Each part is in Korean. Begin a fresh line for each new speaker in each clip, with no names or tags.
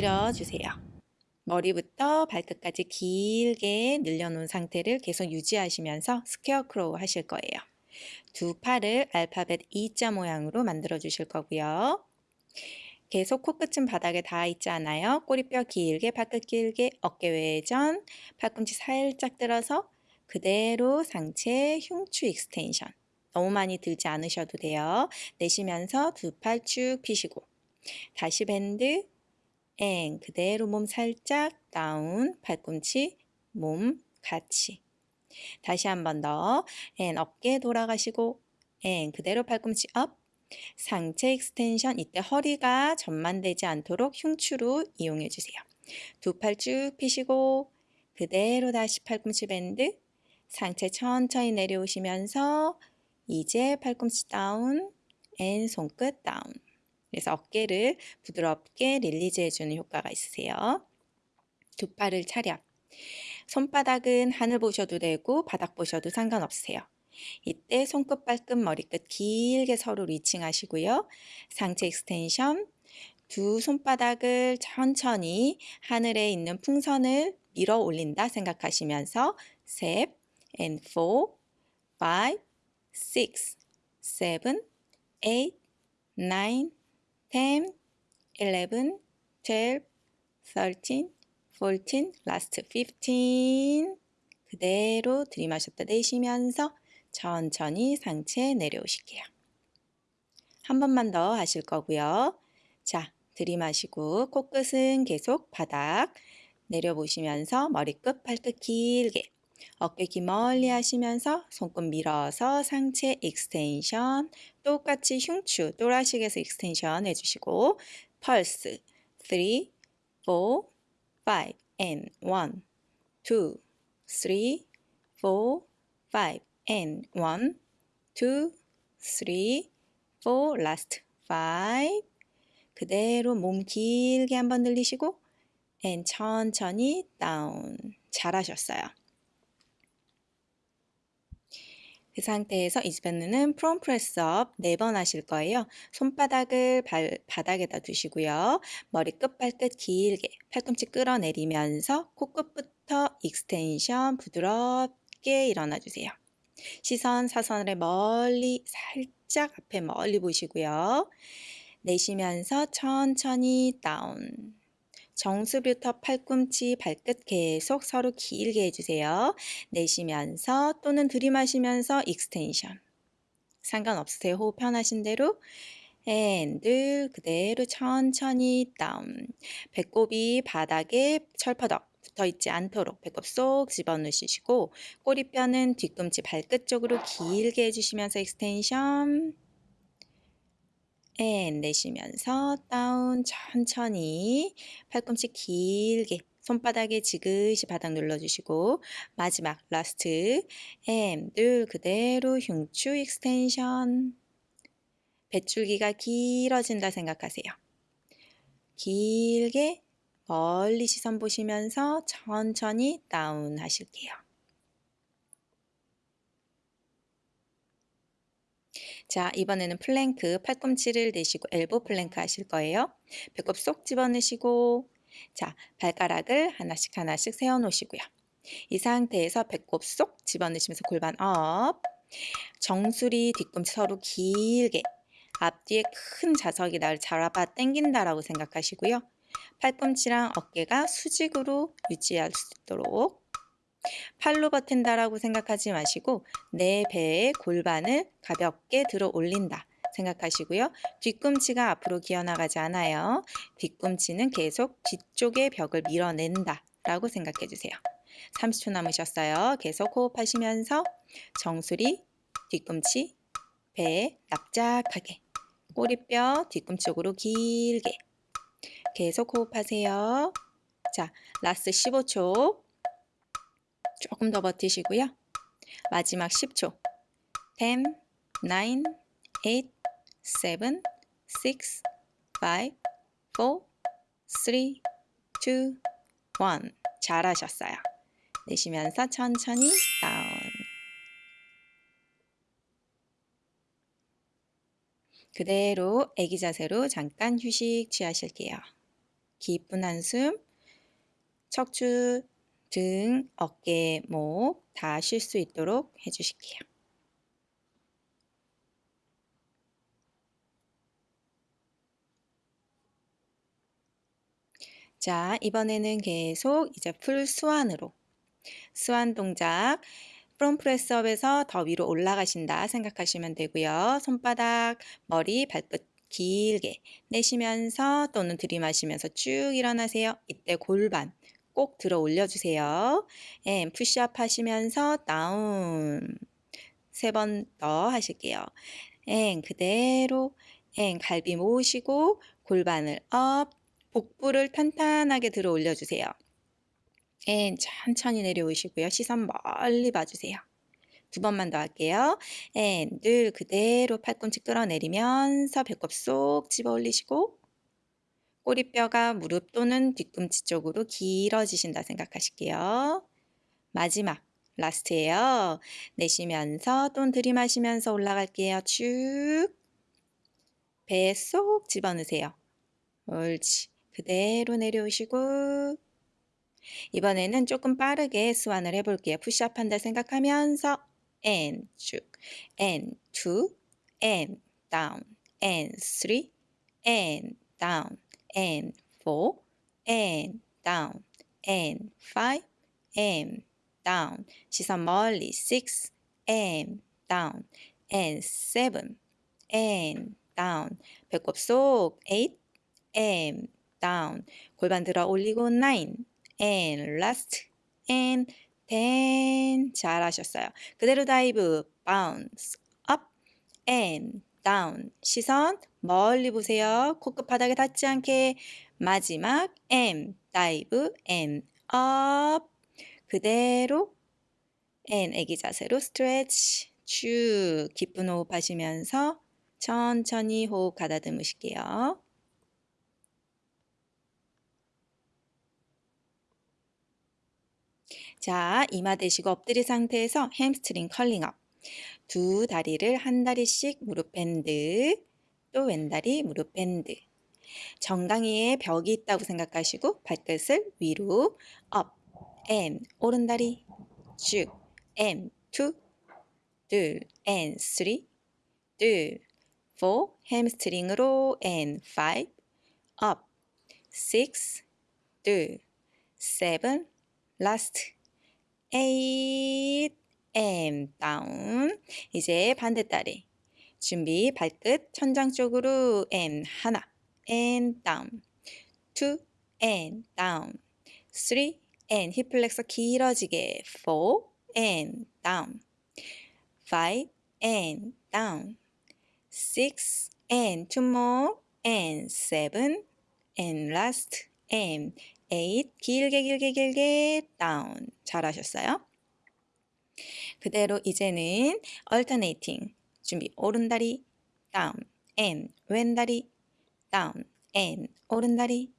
엎드려 주세요. 머리부터 발끝까지 길게 늘려놓은 상태를 계속 유지하시면서 scarecrow 하실 거예요. 두 팔을 알파벳 E자 모양으로 만들어 주실 거고요. 계속 코끝은 바닥에 닿아 있지 않아요. 꼬리뼈 길게, 발끝 길게, 어깨 외전, 팔꿈치 살짝 들어서 그대로 상체 흉추 extension. 너무 많이 들지 않으셔도 돼요. 내쉬면서 두 팔 쭉 피시고 다시 bend and 그대로 몸 살짝 down 팔꿈치 몸 같이. 다시 한 번 더 and 어깨 돌아가시고. and 그대로 팔꿈치 up 상체 extension 이때 허리가 전만되지 않도록 흉추로 이용해 주세요. 두 팔 쭉 피시고 그대로 다시 팔꿈치 bend 상체 천천히 내려오시면서 이제 팔꿈치 down and 손끝 down 그래서 어깨를 부드럽게 release 해주는 효과가 있으세요. 두 팔을 차렷 손바닥은 하늘 보셔도 되고 바닥 보셔도 상관없으세요. 이때 손끝, 발끝, 머리끝 길게 서로 reaching하시고요. 상체 extension, 두 손바닥을 천천히 하늘에 있는 풍선을 밀어 올린다 생각하시면서 셋, and four, five, six, seven, eight, nine, ten, eleven, twelve, thirteen, fourteen, last fifteen. 그대로 들이마셨다 내쉬면서 천천히 상체 내려오실게요. 한 번만 더 하실 거고요. 자, 들이마시고 코끝은 계속 바닥 내려보시면서 머리끝, 발끝 길게 어깨 귀 멀리 하시면서 손끝 밀어서 상체 extension 똑같이 흉추 thoracic에서 extension 해주시고 펄스 3, 4, 5 and 1, 2, 3, 4, 5 and 1, 2, 3, 4, last 5 그대로 몸 길게 한번 늘리시고 and 천천히 down 잘하셨어요. 그 상태에서 이즈밴드는 prone press up 4번 하실 거예요. 손바닥을 발, 바닥에다 두시고요. 머리 끝, 발끝 길게 팔꿈치 끌어내리면서 코끝부터 extension 부드럽게 일어나 주세요. 시선 사선을 멀리 살짝 앞에 멀리 보시고요. 내쉬면서 천천히 down 정수리부터 팔꿈치, 발끝 계속 서로 길게 해주세요. 내쉬면서 또는 들이마시면서 extension. 상관없으세요. 호흡 편하신 대로. and 늘 그대로 천천히 down. 배꼽이 바닥에 철퍼덕 붙어 있지 않도록 배꼽 쏙 집어넣으시고 꼬리뼈는 뒤꿈치 발끝 쪽으로 길게 해주시면서 extension. and 내쉬면서 down 천천히 팔꿈치 길게 손바닥에 지그시 바닥 눌러주시고 마지막 last and 늘 그대로 흉추 extension 배출기가 길어진다 생각하세요. 길게 멀리 시선 보시면서 천천히 down 하실게요. 자, 이번에는 플랭크 팔꿈치를 대시고 elbow plank 하실 거예요. 배꼽 쏙 집어넣으시고 자, 발가락을 하나씩 하나씩 세워 놓으시고요. 이 상태에서 배꼽 쏙 집어넣으시면서 골반 up 정수리 뒤꿈치 서로 길게 앞뒤에 큰 자석이 날 잡아 당긴다라고 생각하시고요. 팔꿈치랑 어깨가 수직으로 유지할 수 있도록 팔로 버틴다라고 생각하지 마시고 내 배의 골반을 가볍게 들어 올린다 생각하시고요. 뒤꿈치가 앞으로 기어나가지 않아요. 뒤꿈치는 계속 뒤쪽의 벽을 밀어낸다 라고 생각해 주세요. 30초 남으셨어요. 계속 호흡하시면서 정수리, 뒤꿈치, 배 납작하게 꼬리뼈 뒤꿈치 쪽으로 길게 계속 호흡하세요. 자, last 15초 조금 더 버티시고요. 마지막 10초. 10, 9, 8, 7, 6, 5, 4, 3, 2, 1. 잘하셨어요. 내쉬면서 천천히 down. 그대로 애기 자세로 잠깐 휴식 취하실게요. 깊은 한숨, 척추, 등, 어깨, 목 다 쉴 수 있도록 해주실게요. 자, 이번에는 계속 이제 full swan으로 swan 동작 from press up에서 더 위로 올라가신다 생각하시면 되고요. 손바닥, 머리, 발끝 길게 내쉬면서 또는 들이마시면서 쭉 일어나세요. 이때 골반 꼭 들어 올려주세요. and 푸시업 하시면서 down 세 번 더 하실게요. 앤 그대로 앤 갈비 모으시고 골반을 up 복부를 탄탄하게 들어 올려주세요. and 천천히 내려오시고요. 시선 멀리 봐주세요. 두 번만 더 할게요. and 늘 그대로 팔꿈치 끌어내리면서 배꼽 쏙 집어 올리시고 꼬리뼈가 무릎 또는 뒤꿈치 쪽으로 길어지신다 생각하실게요. 마지막 last예요. 내쉬면서 또 들이마시면서 올라갈게요. 쭉. 배 쏙 집어넣으세요. 옳지. 그대로 내려오시고 이번에는 조금 빠르게 스완을 해볼게요. 푸시업 한다 생각하면서 and 쭉 and down and three and down and four and down and five and down 시선 멀리 six and down and seven and down 배꼽 속 eight and down 골반 들어 올리고 nine and last and ten 잘하셨어요. 그대로 dive bounce up and down 시선 멀리 보세요. 코끝 바닥에 닿지 않게 마지막 and dive and up 그대로 and 애기 자세로 stretch 쭉 깊은 호흡 하시면서 천천히 호흡 가다듬으실게요. 자, 이마 대시고 엎드린 상태에서 hamstring curling up. 두 다리를 한 다리씩 무릎 bend, 또 왼다리 무릎 bend. 정강이에 벽이 있다고 생각하시고 발끝을 위로 up, and, 오른다리 쭉, and, two, 둘, and, three, 둘, four, hamstring으로 and, five, up, six, 둘, seven, 라 and down. 이제 반대다리. 준비 발끝 천장 쪽으로 and 하나 and down two and down three and 힙 플렉서 길어지게 four and down five and down six and two more and seven and last and eight 길게 길게 길게 down 잘하셨어요? 그대로 이제는 alternating 준비 오른다리 down and 왼다리 down and 오른다리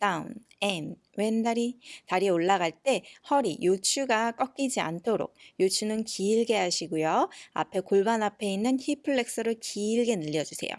down and 왼다리 다리 올라갈 때 허리 요추가 꺾이지 않도록 요추는 길게 하시고요. 앞에 골반 앞에 있는 hip flexor를 길게 늘려주세요.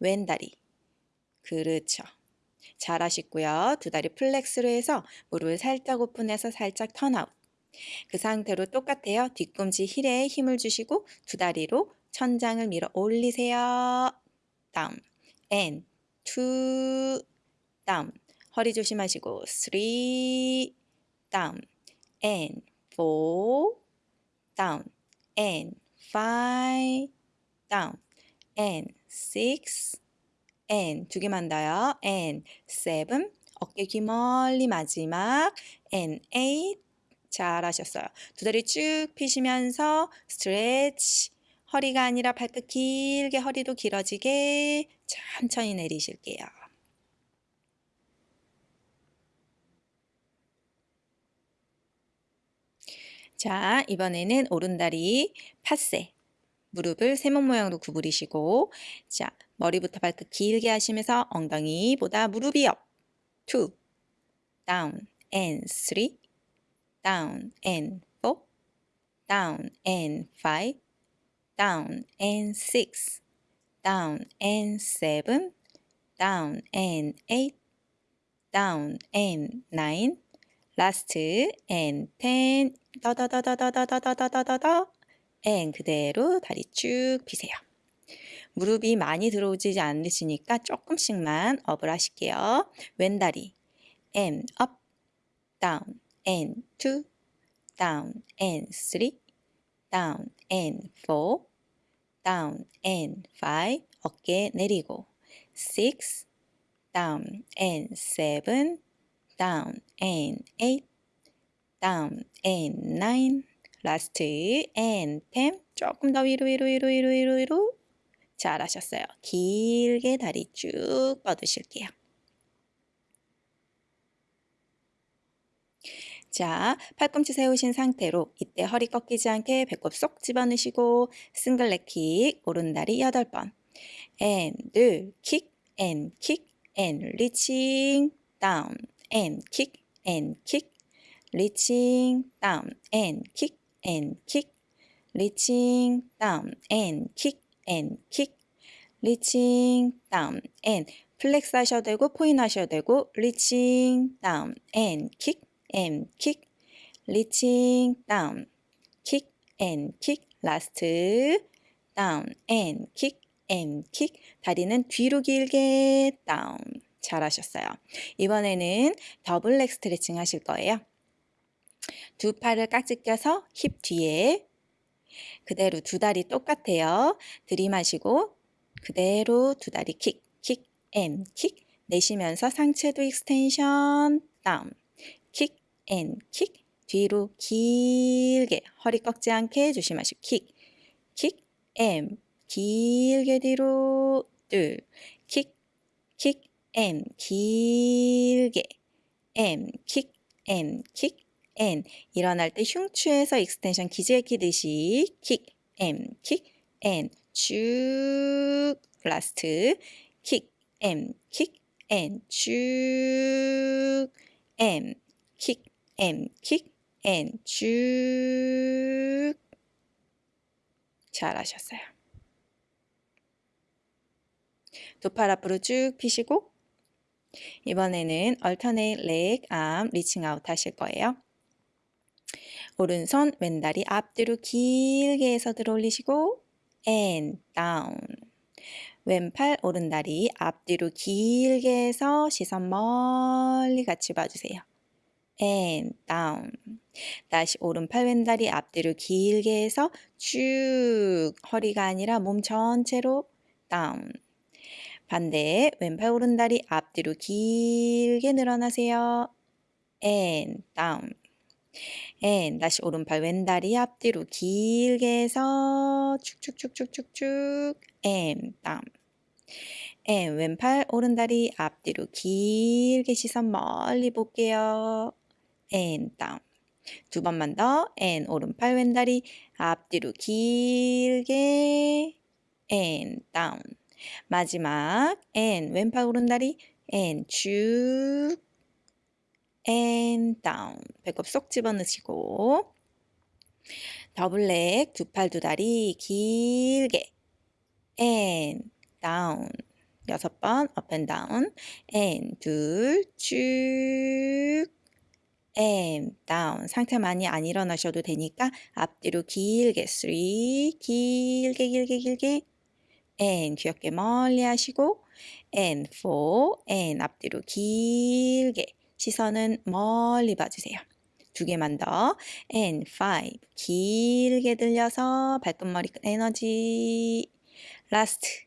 왼다리 그렇죠. 잘하시고요. 두 다리 flex로 해서 무릎을 살짝 오픈해서 살짝 turn out 그 상태로 똑같아요. 뒤꿈치 heel에 힘을 주시고 두 다리로 천장을 밀어 올리세요. 다운, and, two, 다운. 허리 조심하시고 three, 다운, and, four, 다운, and, five, 다운, and, six, and 두 개만 더요. and, seven, 어깨 귀 멀리 마지막, and eight, 잘하셨어요. 두 다리 쭉 펴시면서 스트레치 허리가 아니라 발끝 길게 허리도 길어지게 천천히 내리실게요. 자, 이번에는 오른다리 passé. 무릎을 세모 모양으로 구부리시고 자, 머리부터 발끝 길게 하시면서 엉덩이보다 무릎이 up. 2 down and 3 down and 4 down and 5 down and 6 down and 7 down and 8 down and nine, last and ten, 더더더더더더더더더더 and 그대로 다리 쭉 펴세요. 무릎이 많이 들어오지 않으시니까 조금씩만 업을 하실게요. 왼다리 and up, down and two, down and three, down and four, down and five, 어깨 내리고 six, down and seven, down and eight, down and nine, last and ten, 조금 더 위로 위로 위로 위로 위로 위로 잘하셨어요. 길게 다리 쭉 뻗으실게요. 자, 팔꿈치 세우신 상태로 이때 허리 꺾이지 않게 배꼽 쏙 집어넣으시고 single leg kick, 오른다리 8번. and kick, and kick, and reaching down and kick, and kick, reaching down and kick, and kick, reaching down and kick, and kick, reaching down and flex 하셔야 되고 포인 하셔야 되고 reaching down and kick, and kick reaching down kick and kick last down and kick and kick 다리는 뒤로 길게 down 잘하셨어요. 이번에는 double leg stretching 하실 거예요. 두 팔을 깍지 껴서 힙 뒤에 그대로 두 다리 똑같아요. 들이마시고 그대로 두 다리 kick, kick, and, kick 내쉬면서 상체도 extension down kick, and, kick 뒤로 길게 허리 꺾지 않게 조심하시고 kick, kick, and 길게 뒤로 둘 kick, kick, and 길게 and, kick, and, kick, and 일어날 때 흉추에서 extension 기지개 켜듯이 kick, and, kick, and 쭉 last kick, and, kick, and, 쭉, and, kick, and, kick, and, 쭉 잘하셨어요. 두 팔 앞으로 쭉 피시고 이번에는 alternate leg arm reaching out 하실 거예요. 오른손 왼다리 앞뒤로 길게 해서 들어 올리시고 and down 왼팔 오른다리 앞뒤로 길게 해서 시선 멀리 같이 봐주세요. And down 다시 오른팔 왼다리 앞뒤로 길게 해서 쭉 허리가 아니라 몸 전체로 down 반대 왼팔 오른다리 앞뒤로 길게 늘어나세요. and down and 다시 오른팔 왼다리 앞뒤로 길게 해서 쭉쭉쭉쭉쭉쭉 and down and 왼팔 오른다리 앞뒤로 길게 시선 멀리 볼게요. And down 두 번만 더. and 오른팔 왼다리. 앞뒤로 길게. and down 마지막. and 왼팔 오른다리. and 쭉. and down 배꼽 쏙 집어넣으시고. 더블렉. 두 팔 두 다리. 길게. and down 여섯 번. up and down. and 둘쭉 and down 상태 많이 안 일어나셔도 되니까 앞뒤로 길게 three 길게 길게 길게. and 귀엽게 멀리 하시고 and four and 앞뒤로 길게. 시선은 멀리 봐주세요. 두 개만 더. and five 길게 들려서 발끝머리 에너지. last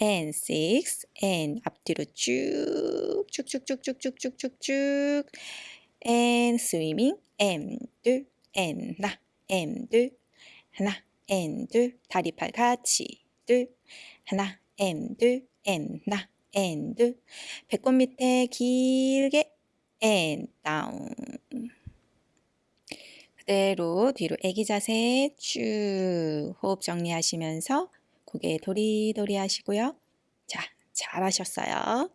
and six and 앞뒤로 쭉쭉쭉쭉쭉쭉쭉쭉 and swimming and 둘 and 나 and 둘 하나 and 둘 다리 팔 같이 둘 하나 and 둘 and 나 and 둘 배꼽 밑에 길게 and down 그대로 뒤로 애기 자세 쭉 호흡 정리하시면서 고개 도리도리 하시고요. 자, 잘하셨어요.